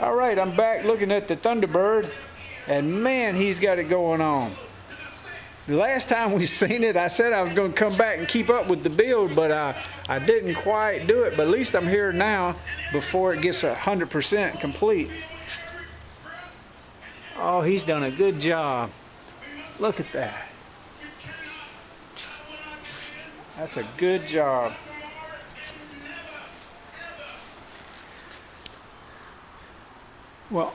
All right, I'm back looking at the Thunderbird, and man, he's got it going on. The last time we seen it, I said I was going to come back and keep up with the build, but I, I didn't quite do it. But at least I'm here now before it gets 100% complete. Oh, he's done a good job. Look at that. That's a good job. Well,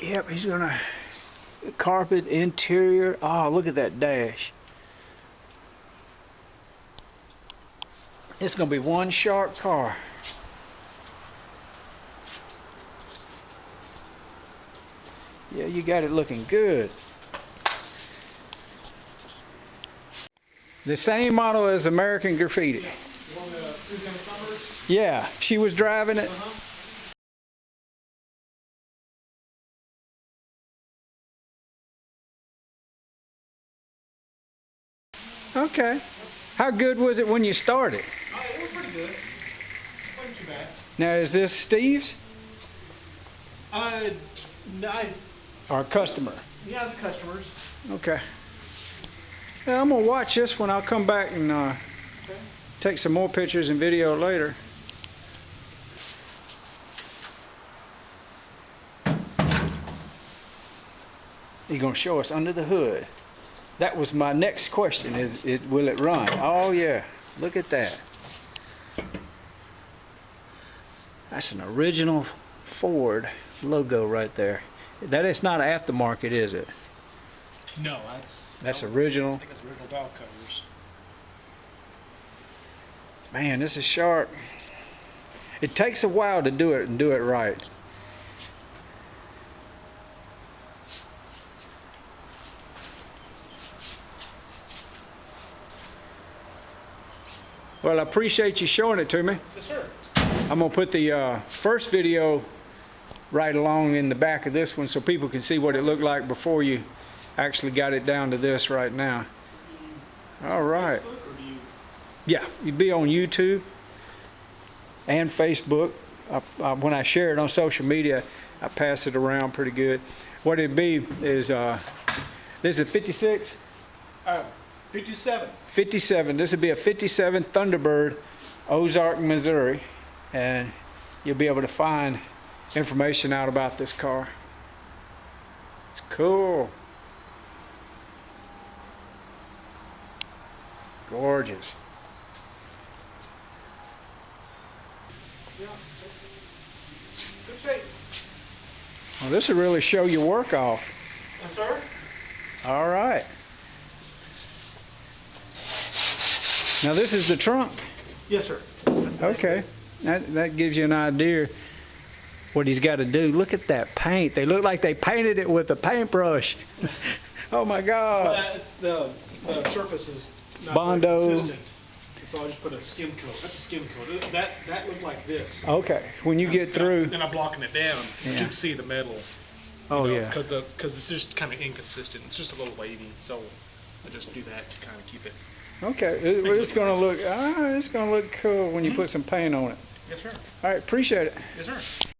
yep, he's gonna carpet interior. Oh, look at that dash. It's gonna be one sharp car. Yeah, you got it looking good. The same model as American Graffiti. Yeah, she was driving it. Okay. How good was it when you started? Uh, it was pretty good. Wasn't too bad. Now, is this Steve's? Uh, no, I, Our customer. yeah, the customers. Okay. Yeah, I'm gonna watch this one. I'll come back and uh, Okay. Take some more pictures and video later. You're gonna show us under the hood. That was my next question. Is it will it run? Oh yeah. Look at that. That's an original Ford logo right there. That is not aftermarket, is it? No, that's That's I original. think it's original valve covers. Man, this is sharp. It takes a while to do it and do it right. Well, I appreciate you showing it to me. Yes, sir. I'm gonna put the uh, first video right along in the back of this one so people can see what it looked like before you actually got it down to this right now. All right. Facebook, or do you? Yeah, you'd be on YouTube and Facebook. I, I, when I share it on social media, I pass it around pretty good. What it'd be is uh, this is a 56, Uh, 57. 57. This would be a 57 Thunderbird, Ozark, Missouri, and you'll be able to find information out about this car. It's cool. Gorgeous. Good shape. Well, this will really show your work off. Yes, sir. All right. Now this is the trunk. Yes, sir. Okay. That that gives you an idea what he's got to do. Look at that paint. They look like they painted it with a paintbrush. oh my Well, God. that, the, the surface is not Bondo. So I just put a skim coat. That's a skim coat. That that looked like this. Okay. When you get through. Then I'm blocking it down. Yeah. You can see the metal. Oh yeah. Because because it's just kind of inconsistent. It's just a little wavy. So I just do that to kind of keep it. Okay. It, it's gonna look. Ah, it's gonna look cool when you put some paint on it. Yes, sir. All right. Appreciate it. Yes, sir.